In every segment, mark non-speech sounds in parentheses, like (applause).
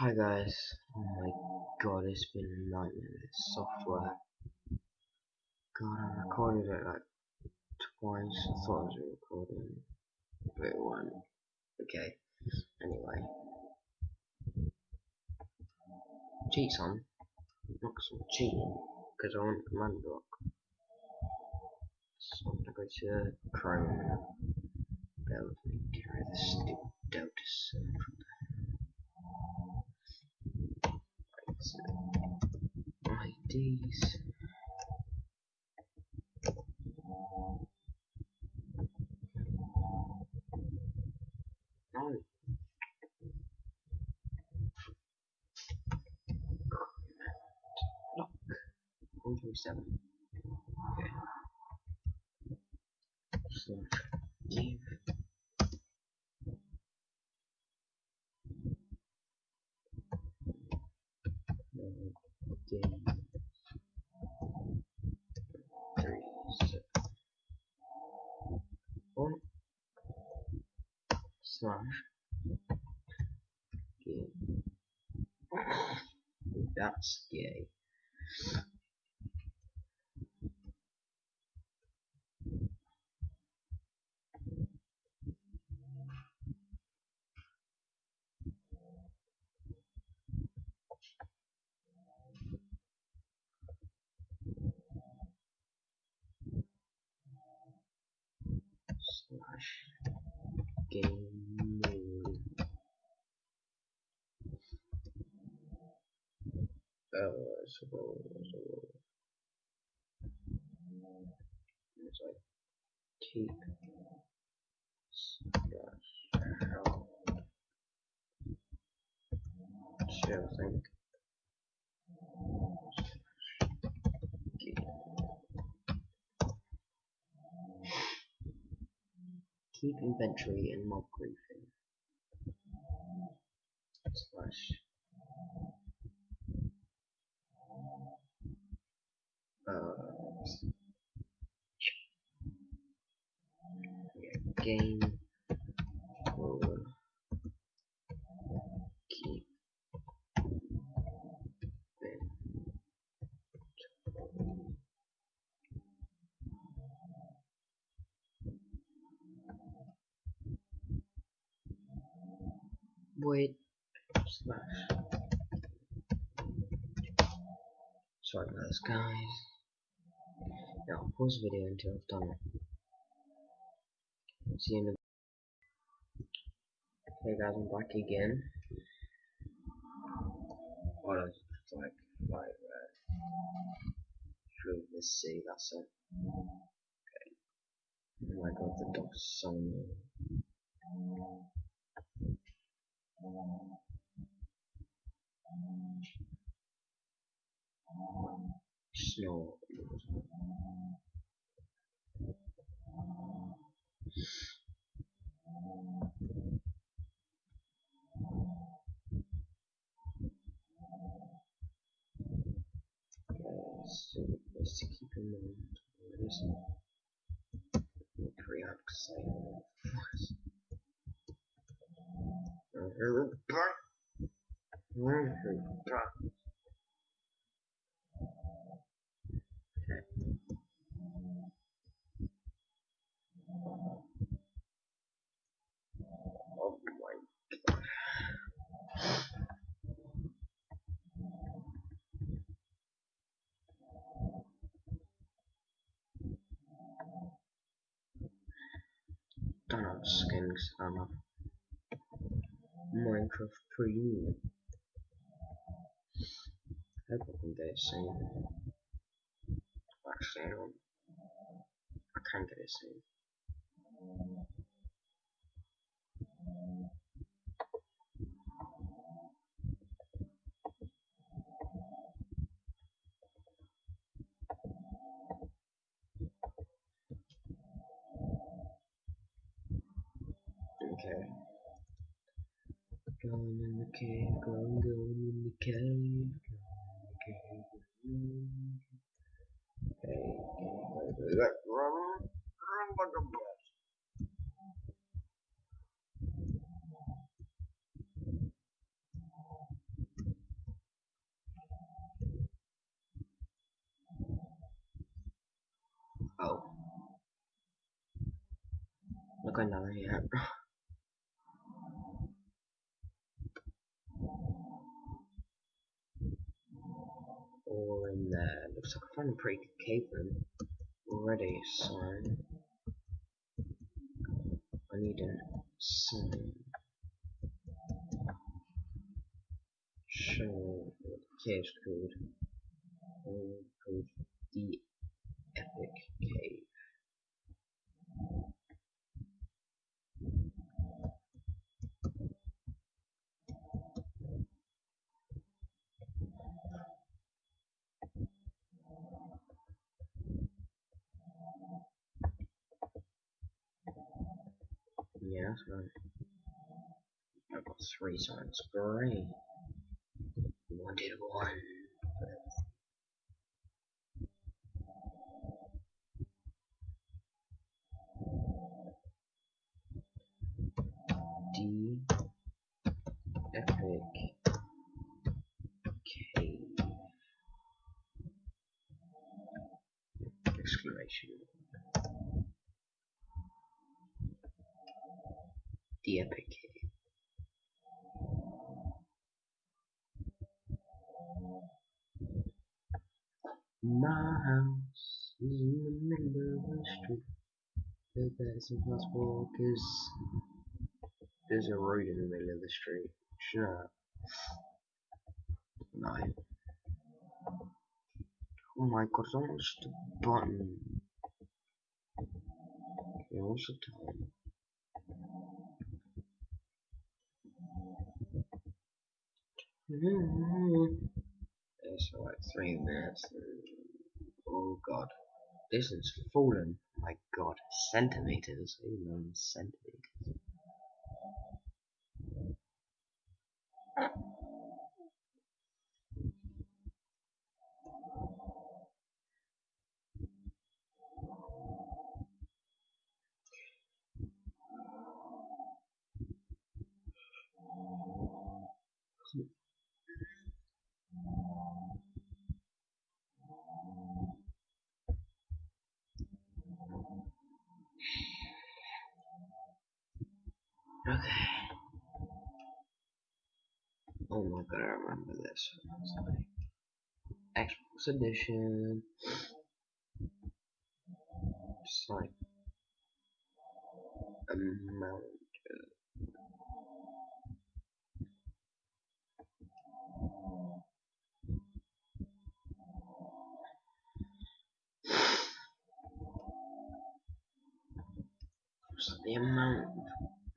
Hi guys, oh my god, it's been a nightmare this software. God, I recorded it like twice, I thought I was recording, but it wasn't. Okay, anyway. Cheats on, not I'm cheating, because I want command block. So I'm gonna go to Chrome, bear with me, carry the stupid Delta IDs. No. Oh. Lock. 127. Okay. Give. one slash gay. That's gay. slash game uh, so, so it's like keep slash I think keep inventory and mob griefing slash game. Keep. Wait. Slash sorry about this guys. Now pause video until I've done it see you in a Hey guys I'm back again. Oh no it's like like uh, through the sea that's it. Okay. Oh my god the dog's so Snow. so mind what is Korean because I don't Oh Don't have skins, I'm a Minecraft Premium. I can get it soon. Actually, I. I can get it soon. Going in the cave, going, going in the cave, going in the cave. Going. Hey, anybody that running? Run like a bus. Oh. Look another here. All in there. Looks like I found a pretty good cave already, so I need a sign. Show what the cave's called. Um, called the Epic Cave. Yeah, that's right. I've got three signs. Great. Wanted one. D epic cave exclamation the epic my house is in the middle of the street but that's impossible because there's a road in the middle of the street. Up. Nine. Oh my god, almost button. Okay, what's the time? Mm-hmm. it's like three minutes. Uh, oh god. This has fallen. My god. Centimeters. Even centimeters. Okay. Oh my god, I remember this. Like Xbox Edition. Just like a mount. (sighs) the amount of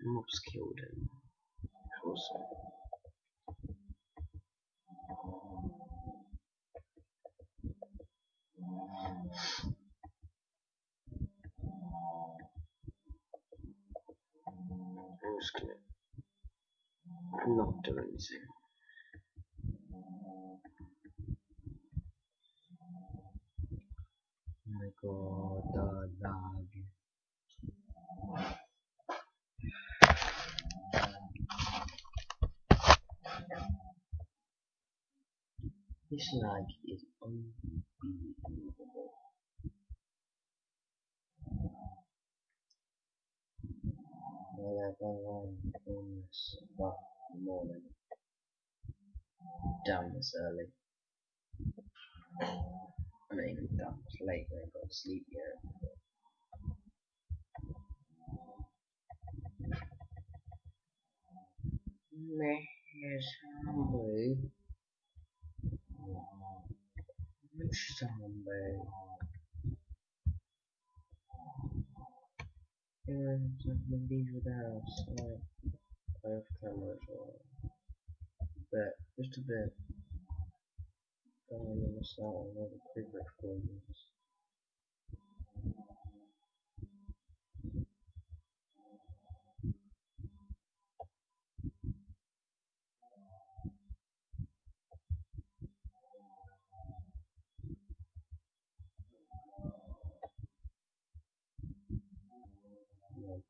mobs killed him. Awesome. Just gonna not do anything. Oh my god, the lag. This lag is unbelievable. I've online about the morning. Damn, it's early. I mean, damn, it's late. I ain't got to sleep yet. Yeah, something these the house. Like, I have camera as well. But, just a bit. Going in the start of another quick recordings.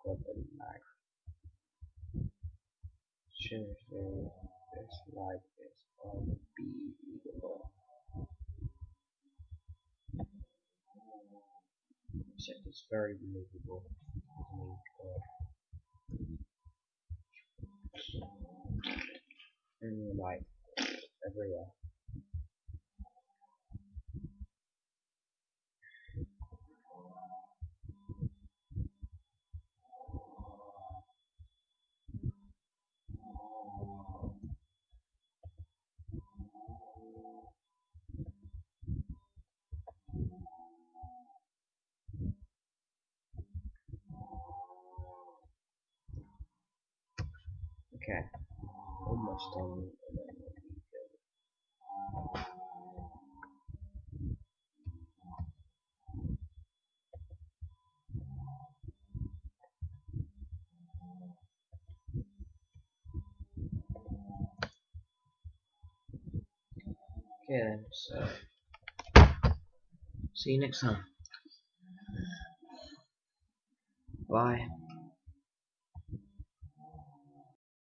go to the next change the this like this or b equal so it's very believable and like everywhere. Okay, almost done. Okay then, so see you next time. Bye.